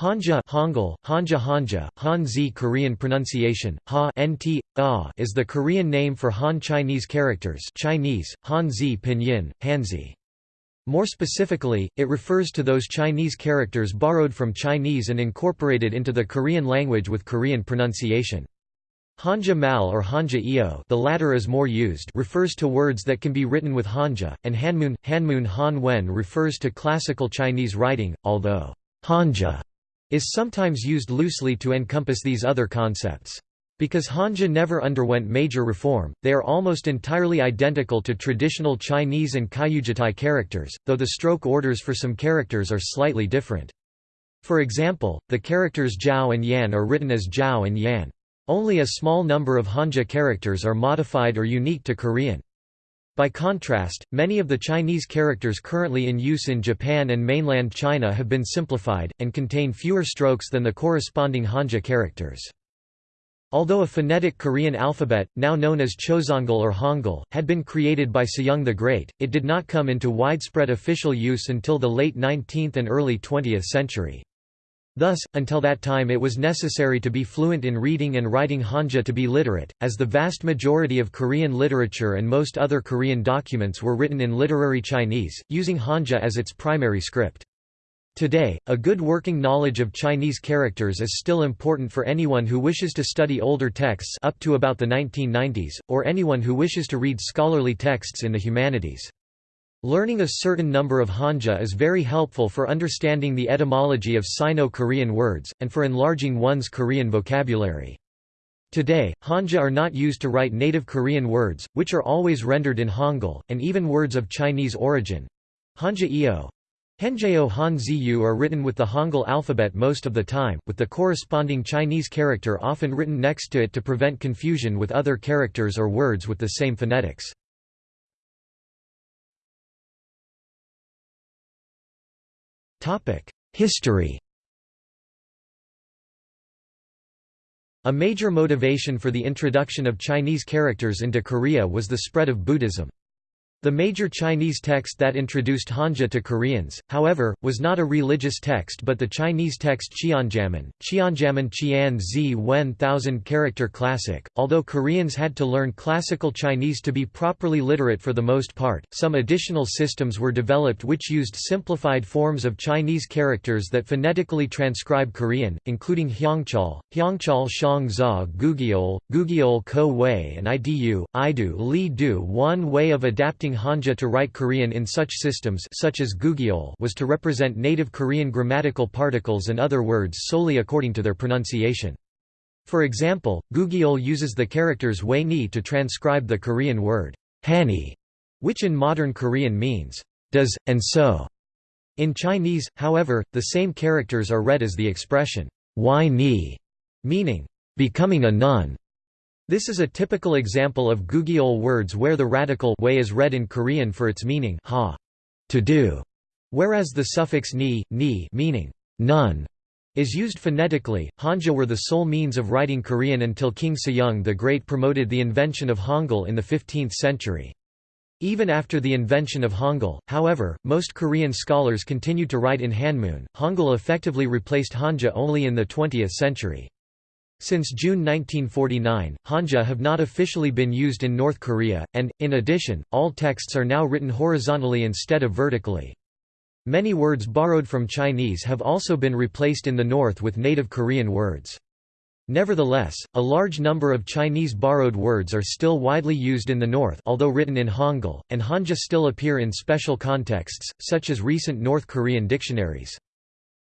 Hanja Hangul, Hanja Hanja, Han-zi Korean pronunciation, ha nt, ah is the Korean name for Han Chinese characters Chinese, Han-zi pinyin, Hanzi. More specifically, it refers to those Chinese characters borrowed from Chinese and incorporated into the Korean language with Korean pronunciation. Hanja Mal or Hanja Io the latter is more used refers to words that can be written with Hanja, and Hanmun, Hanmun Han Wen refers to classical Chinese writing, although Hanja is sometimes used loosely to encompass these other concepts. Because Hanja never underwent major reform, they are almost entirely identical to traditional Chinese and Kyujitai characters, though the stroke orders for some characters are slightly different. For example, the characters Zhao and Yan are written as Zhao and Yan. Only a small number of Hanja characters are modified or unique to Korean. By contrast, many of the Chinese characters currently in use in Japan and mainland China have been simplified, and contain fewer strokes than the corresponding Hanja characters. Although a phonetic Korean alphabet, now known as Choseongeul or Hangul, had been created by Sejong the Great, it did not come into widespread official use until the late 19th and early 20th century. Thus, until that time it was necessary to be fluent in reading and writing Hanja to be literate, as the vast majority of Korean literature and most other Korean documents were written in literary Chinese, using Hanja as its primary script. Today, a good working knowledge of Chinese characters is still important for anyone who wishes to study older texts up to about the 1990s, or anyone who wishes to read scholarly texts in the humanities. Learning a certain number of Hanja is very helpful for understanding the etymology of Sino-Korean words, and for enlarging one's Korean vocabulary. Today, Hanja are not used to write native Korean words, which are always rendered in Hangul, and even words of Chinese origin. Hanja Eo. Henjeo Han Ziyu are written with the Hangul alphabet most of the time, with the corresponding Chinese character often written next to it to prevent confusion with other characters or words with the same phonetics. History A major motivation for the introduction of Chinese characters into Korea was the spread of Buddhism. The major Chinese text that introduced Hanja to Koreans, however, was not a religious text but the Chinese text Qianjiamen, Qianjiamen Qian Zi Wen thousand character classic. Although Koreans had to learn classical Chinese to be properly literate for the most part, some additional systems were developed which used simplified forms of Chinese characters that phonetically transcribe Korean, including Hyangchal, Hyangchal Shang Za Gugyeol, Gugyeol Ko Wei and Idu, Idu Li Du. One way of adapting using Hanja to write Korean in such systems such as Gugyeol was to represent native Korean grammatical particles and other words solely according to their pronunciation. For example, Gugyeol uses the characters wei ni to transcribe the Korean word hani, which in modern Korean means does, and so. In Chinese, however, the same characters are read as the expression wai ni, meaning becoming a nun. This is a typical example of Gugyeol words where the radical way is read in Korean for its meaning ha, to do, whereas the suffix ni, ni meaning none is used phonetically. Hanja were the sole means of writing Korean until King Sejong the Great promoted the invention of Hangul in the 15th century. Even after the invention of Hangul, however, most Korean scholars continued to write in Hanmun. Hangul effectively replaced Hanja only in the 20th century. Since June 1949, Hanja have not officially been used in North Korea, and, in addition, all texts are now written horizontally instead of vertically. Many words borrowed from Chinese have also been replaced in the North with native Korean words. Nevertheless, a large number of Chinese borrowed words are still widely used in the North although written in Hangul, and Hanja still appear in special contexts, such as recent North Korean dictionaries.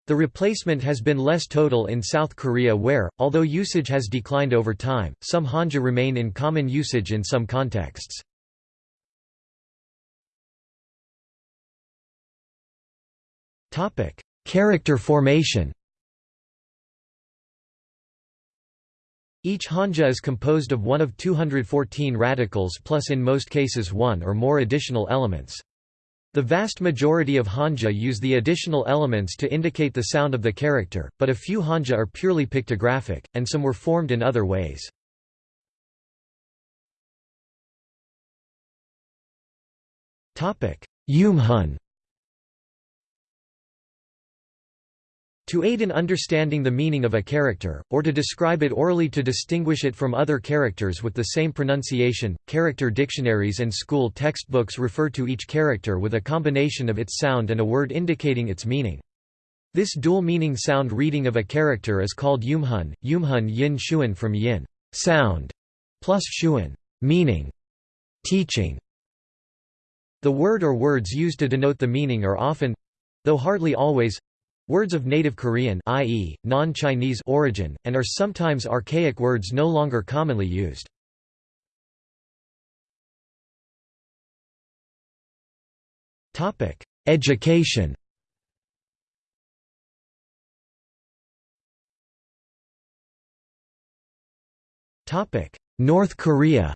The replacement has been less total in South Korea where, although usage has declined over time, some Hanja remain in common usage in some contexts. Character formation. Each Hanja is composed of one of 214 radicals plus in most cases one or more additional elements. The vast majority of Hanja use the additional elements to indicate the sound of the character, but a few Hanja are purely pictographic, and some were formed in other ways. Eumhun To aid in understanding the meaning of a character, or to describe it orally to distinguish it from other characters with the same pronunciation, character dictionaries and school textbooks refer to each character with a combination of its sound and a word indicating its meaning. This dual-meaning sound reading of a character is called eumhun, eumhun yin shuan from yin sound, plus shuan meaning, teaching. The word or words used to denote the meaning are often—though hardly always, Words of native Korean i.e., non-Chinese origin, and are sometimes archaic words no longer commonly used. Education North Korea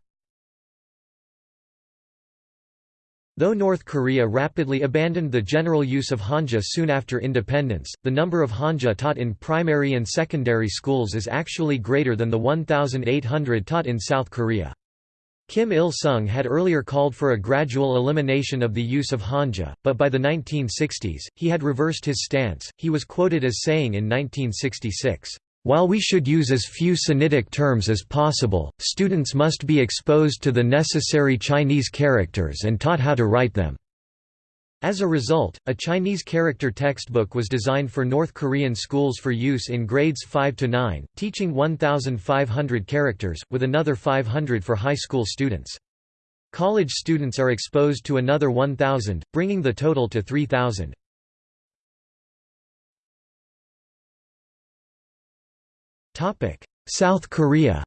Though North Korea rapidly abandoned the general use of Hanja soon after independence, the number of Hanja taught in primary and secondary schools is actually greater than the 1,800 taught in South Korea. Kim Il-sung had earlier called for a gradual elimination of the use of Hanja, but by the 1960s, he had reversed his stance. He was quoted as saying in 1966, while we should use as few Sinitic terms as possible, students must be exposed to the necessary Chinese characters and taught how to write them. As a result, a Chinese character textbook was designed for North Korean schools for use in grades 5 to 9, teaching 1,500 characters, with another 500 for high school students. College students are exposed to another 1,000, bringing the total to 3,000. South Korea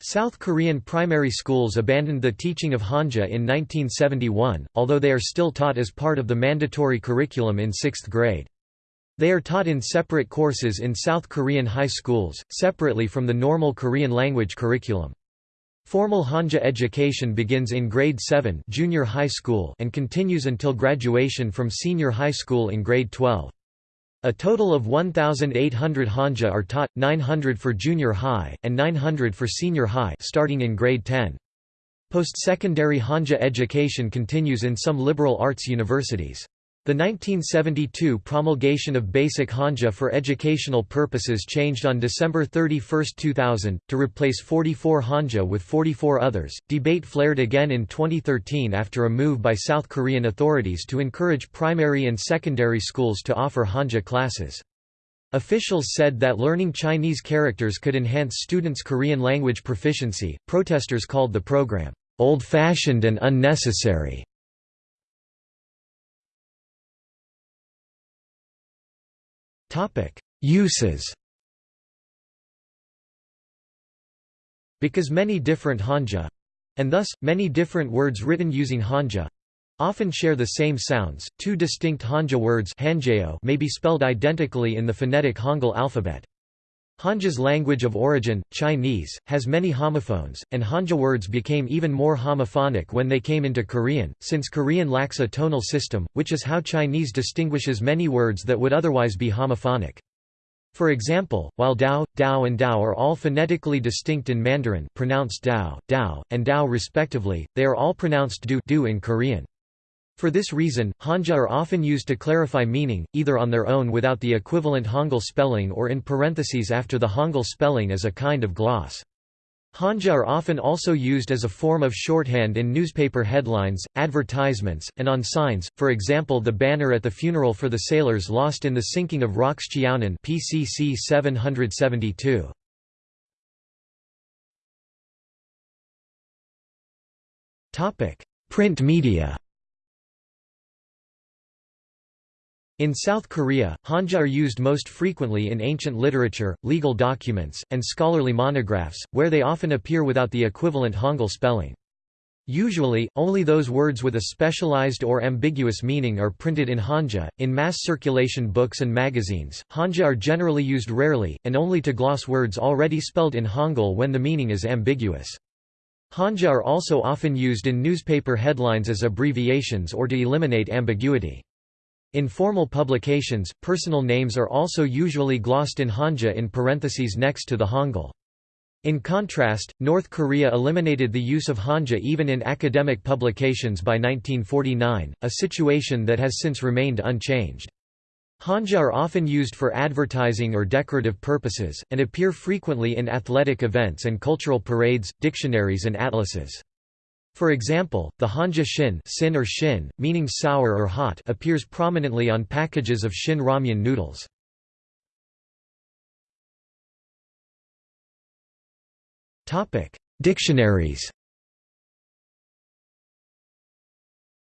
South Korean primary schools abandoned the teaching of Hanja in 1971, although they are still taught as part of the mandatory curriculum in sixth grade. They are taught in separate courses in South Korean high schools, separately from the normal Korean language curriculum. Formal Hanja education begins in grade 7 junior high school and continues until graduation from senior high school in grade 12. A total of 1,800 Hanja are taught, 900 for junior high, and 900 for senior high starting in grade 10. Post-secondary Hanja education continues in some liberal arts universities. The 1972 promulgation of Basic Hanja for educational purposes changed on December 31, 2000, to replace 44 Hanja with 44 others. Debate flared again in 2013 after a move by South Korean authorities to encourage primary and secondary schools to offer Hanja classes. Officials said that learning Chinese characters could enhance students' Korean language proficiency. Protesters called the program old-fashioned and unnecessary. Uses Because many different Hanja and thus, many different words written using Hanja often share the same sounds, two distinct Hanja words may be spelled identically in the phonetic Hangul alphabet. Hanja's language of origin, Chinese, has many homophones, and Hanja words became even more homophonic when they came into Korean, since Korean lacks a tonal system, which is how Chinese distinguishes many words that would otherwise be homophonic. For example, while Dao, Dao and Dao are all phonetically distinct in Mandarin pronounced Dao, Dao, and Dao respectively, they are all pronounced Du, du in Korean. For this reason, Hanja are often used to clarify meaning, either on their own without the equivalent Hangul spelling or in parentheses after the Hangul spelling as a kind of gloss. Hanja are often also used as a form of shorthand in newspaper headlines, advertisements, and on signs, for example the banner at the funeral for the sailors lost in the sinking of ROKS Cheonan PCC 772. Print media In South Korea, Hanja are used most frequently in ancient literature, legal documents, and scholarly monographs, where they often appear without the equivalent Hangul spelling. Usually, only those words with a specialized or ambiguous meaning are printed in Hanja. In mass circulation books and magazines, Hanja are generally used rarely, and only to gloss words already spelled in Hangul when the meaning is ambiguous. Hanja are also often used in newspaper headlines as abbreviations or to eliminate ambiguity. In formal publications, personal names are also usually glossed in Hanja in parentheses next to the Hangul. In contrast, North Korea eliminated the use of Hanja even in academic publications by 1949, a situation that has since remained unchanged. Hanja are often used for advertising or decorative purposes, and appear frequently in athletic events and cultural parades, dictionaries and atlases. For example, the Hanja Shin, sin or shin, meaning sour or hot appears prominently on packages of Shin ramyun noodles. Dictionaries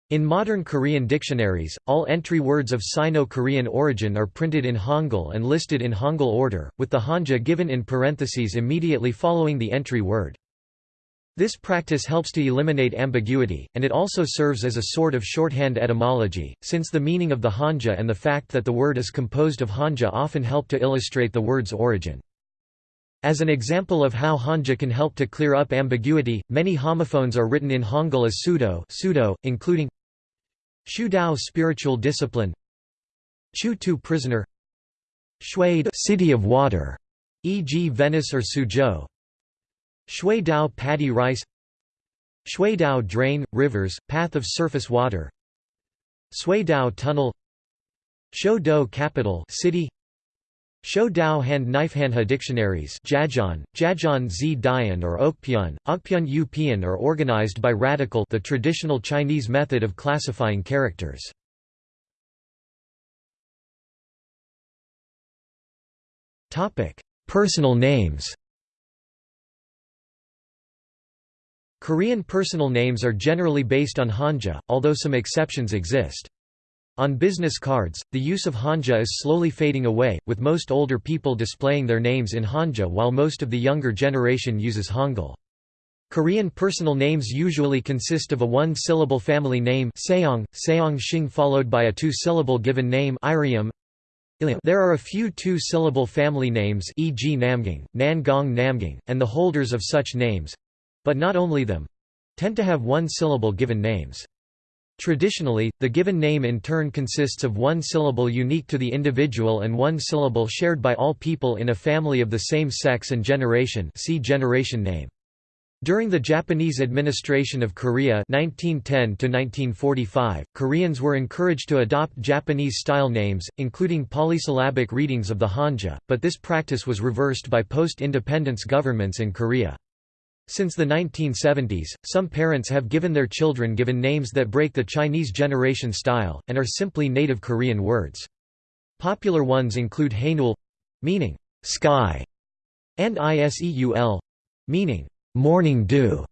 In modern Korean dictionaries, all entry words of Sino-Korean origin are printed in Hangul and listed in Hangul order, with the Hanja given in parentheses immediately following the entry word. This practice helps to eliminate ambiguity, and it also serves as a sort of shorthand etymology, since the meaning of the Hanja and the fact that the word is composed of Hanja often help to illustrate the word's origin. As an example of how Hanja can help to clear up ambiguity, many homophones are written in Hangul as pseudo, pseudo including Shu Dao spiritual discipline Chu Tu prisoner Shui city of water, e.g. Venice or Suzhou Shui Dao paddy rice Shui Dao drain, rivers, path of surface water Sui Dao tunnel Shou Dou capital city Shou Dao Hand Knifehanha dictionaries Jajan, Jajan Z Dian or Okpyun, Okpyun Yu Pian are organized by radical the traditional Chinese method of classifying characters. Personal names Korean personal names are generally based on Hanja, although some exceptions exist. On business cards, the use of Hanja is slowly fading away, with most older people displaying their names in Hanja while most of the younger generation uses Hangul. Korean personal names usually consist of a one-syllable family name seong, seong followed by a two-syllable given name irium. There are a few two-syllable family names e.g. Namgang, Nangong Namgang, and the holders of such names—but not only them—tend to have one-syllable given names. Traditionally, the given name in turn consists of one syllable unique to the individual and one syllable shared by all people in a family of the same sex and generation see generation name. During the Japanese administration of Korea 1910 Koreans were encouraged to adopt Japanese-style names, including polysyllabic readings of the Hanja, but this practice was reversed by post-independence governments in Korea. Since the 1970s, some parents have given their children given names that break the Chinese generation style, and are simply native Korean words. Popular ones include Hainul meaning sky, and Iseul meaning morning dew.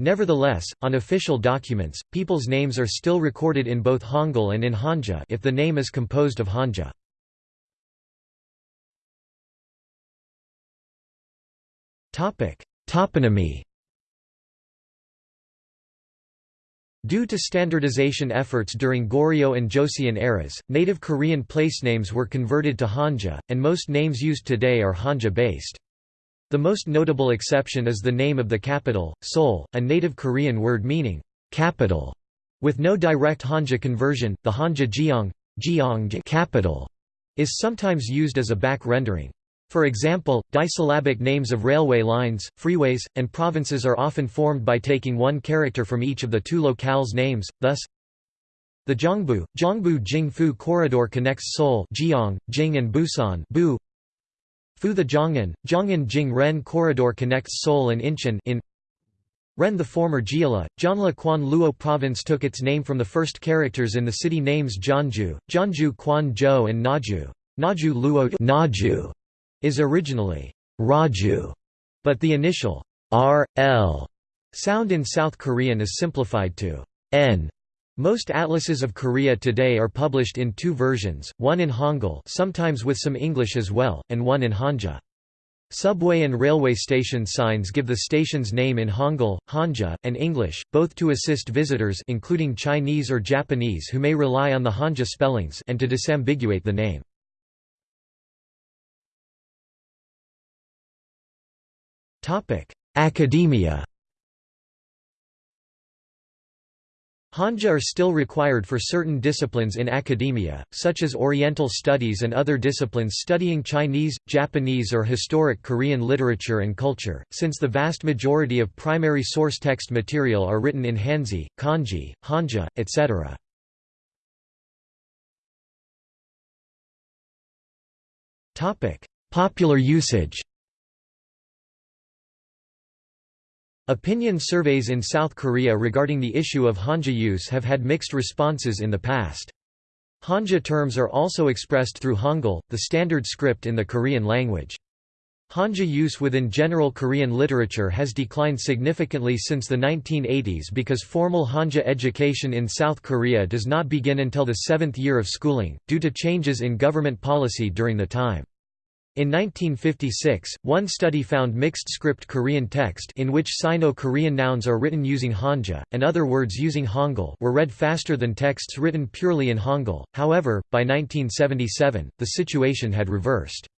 Nevertheless, on official documents, people's names are still recorded in both Hangul and in Hanja if the name is composed of Hanja. Topic: Toponymy Due to standardization efforts during Goryeo and Joseon eras, native Korean placenames were converted to Hanja, and most names used today are Hanja-based. The most notable exception is the name of the capital, Seoul, a native Korean word meaning capital. With no direct Hanja conversion, the Hanja Jeong, capital, is sometimes used as a back rendering. For example, disyllabic names of railway lines, freeways, and provinces are often formed by taking one character from each of the two locales' names, thus the Zhongbu, Zhongbu Jingfu corridor connects Seoul Jiang, Jing and Busan Bu. Fu the Zhong'an, Zhong'an Jing Ren corridor connects Seoul and Incheon in Ren the former Jeolla, Jeonla Quan Luo province took its name from the first characters in the city names Jeonju, Jeonju Quan Zhou and Naju. Naju Luo Naju is originally Raju, but the initial R, L sound in South Korean is simplified to N. Most atlases of Korea today are published in two versions, one in Hangul sometimes with some English as well, and one in Hanja. Subway and railway station signs give the station's name in Hangul, Hanja, and English, both to assist visitors including Chinese or Japanese who may rely on the Hanja spellings and to disambiguate the name. Academia Hanja are still required for certain disciplines in academia, such as Oriental studies and other disciplines studying Chinese, Japanese or historic Korean literature and culture, since the vast majority of primary source text material are written in Hanzi, Kanji, Hanja, etc. Popular usage Opinion surveys in South Korea regarding the issue of Hanja use have had mixed responses in the past. Hanja terms are also expressed through Hangul, the standard script in the Korean language. Hanja use within general Korean literature has declined significantly since the 1980s because formal Hanja education in South Korea does not begin until the seventh year of schooling, due to changes in government policy during the time. In 1956, one study found mixed script Korean text in which Sino-Korean nouns are written using Hanja, and other words using Hangul were read faster than texts written purely in Hangul, however, by 1977, the situation had reversed.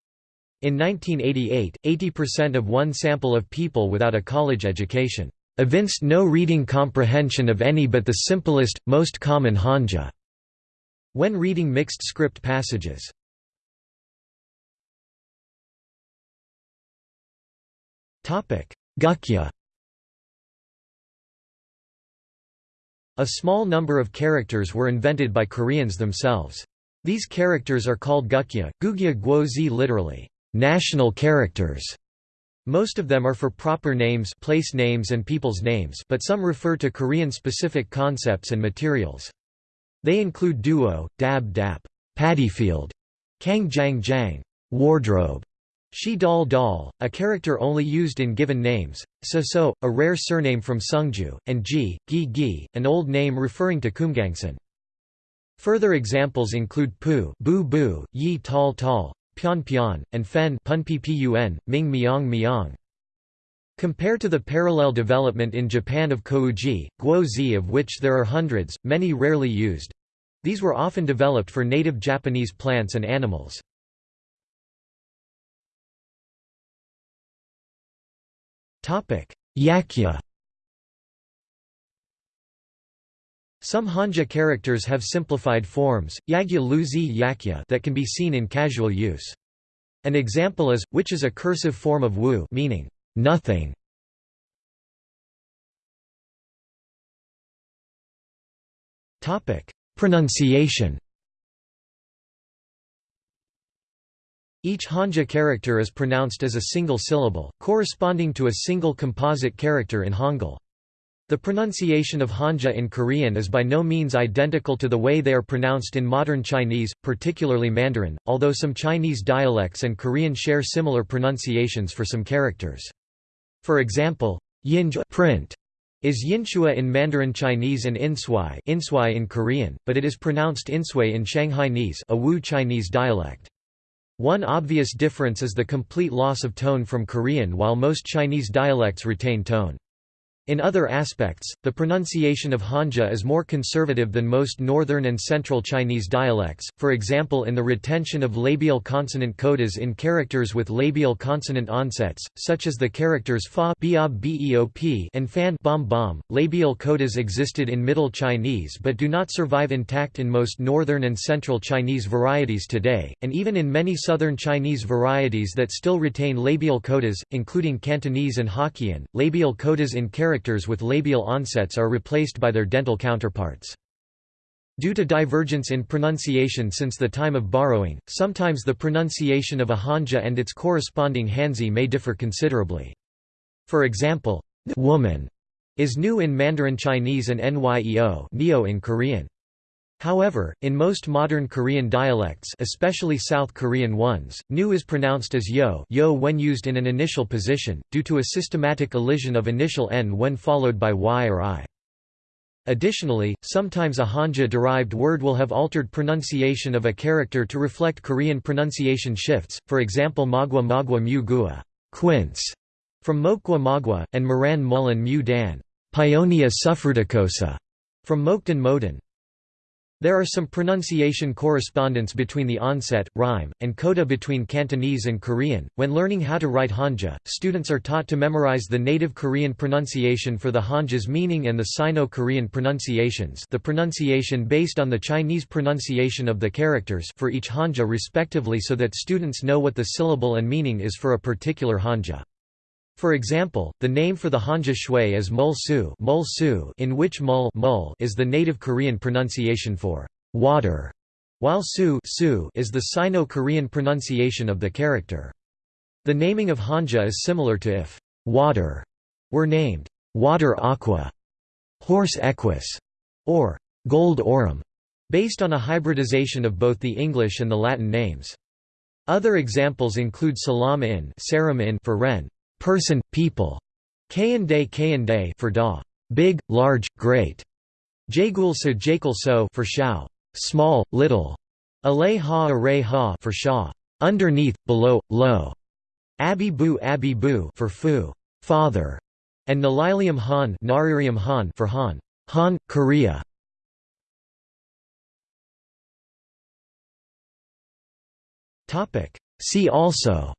In 1988, 80% of one sample of people without a college education evinced no reading comprehension of any but the simplest, most common Hanja when reading mixed script passages. Gukja A small number of characters were invented by Koreans themselves. These characters are called gukja, gugya guozi literally, national characters. Most of them are for proper names place names and people's names but some refer to Korean-specific concepts and materials. They include duo, dab dap, paddyfield, kang jang jang, wardrobe, Shi Dal Dal, a character only used in given names, So So, a rare surname from Sungju, and Ji, Gi Gi, an old name referring to Kumgangsan. Further examples include Pu, Bu Bu, Yi Tal Tal, Pian Pian, and Fen Pun Ppun, Ming Miang Miang. Compare to the parallel development in Japan of Kouji, Guozi of which there are hundreds, many rarely used. These were often developed for native Japanese plants and animals. Yakya Some Hanja characters have simplified forms, yagya luzi yakya that can be seen in casual use. An example is, which is a cursive form of wu meaning, nothing. Pronunciation Each Hanja character is pronounced as a single syllable, corresponding to a single composite character in Hangul. The pronunciation of Hanja in Korean is by no means identical to the way they are pronounced in modern Chinese, particularly Mandarin, although some Chinese dialects and Korean share similar pronunciations for some characters. For example, print is yinshua in Mandarin Chinese and insui, insui in Korean, but it is pronounced insui in Shanghainese a Wu Chinese dialect. One obvious difference is the complete loss of tone from Korean while most Chinese dialects retain tone. In other aspects, the pronunciation of Hanja is more conservative than most northern and central Chinese dialects, for example in the retention of labial consonant codas in characters with labial consonant onsets, such as the characters fa and fan bom bom. Labial codas existed in Middle Chinese but do not survive intact in most northern and central Chinese varieties today, and even in many southern Chinese varieties that still retain labial codas, including Cantonese and Hokkien, labial codas in characters characters with labial onsets are replaced by their dental counterparts. Due to divergence in pronunciation since the time of borrowing, sometimes the pronunciation of a Hanja and its corresponding Hanzi may differ considerably. For example, woman is new in Mandarin Chinese and nyeo neo in Korean. However, in most modern Korean dialects especially South Korean ones, nu is pronounced as yo, yo when used in an initial position, due to a systematic elision of initial n when followed by y or i. Additionally, sometimes a Hanja-derived word will have altered pronunciation of a character to reflect Korean pronunciation shifts, for example magwa magwa mu gua quince, from mokwa magwa, and moran mullen mu dan Paeonia suffruticosa, from Mokdan Modan. There are some pronunciation correspondence between the onset, rhyme, and coda between Cantonese and Korean. When learning how to write Hanja, students are taught to memorize the native Korean pronunciation for the Hanja's meaning and the Sino-Korean pronunciations, the pronunciation based on the Chinese pronunciation of the characters for each Hanja respectively so that students know what the syllable and meaning is for a particular Hanja. For example, the name for the Hanja shui is mulsu, mulsu in which mul, mul is the native Korean pronunciation for water, while su, su is the Sino-Korean pronunciation of the character. The naming of Hanja is similar to if water were named water aqua, horse equus, or gold orum, based on a hybridization of both the English and the Latin names. Other examples include salam in, in for ren, person, people, Kayande Kayande for da, big, large, great, Jagul so Jakul so for shao, small, little, Alay ha ha for sha, underneath, below, low, Abi bu Abi bu for fu, father, and Nalilium han, Naririum han for han, Han, Korea. See also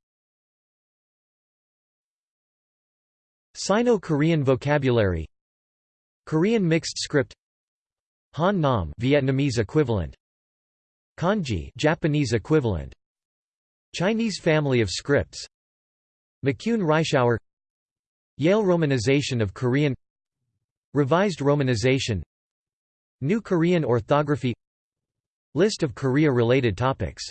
Sino-Korean vocabulary Korean mixed script Hán Nôm Vietnamese equivalent Kanji Japanese equivalent Chinese family of scripts McCune Reischauer Yale romanization of Korean Revised romanization New Korean orthography List of Korea-related topics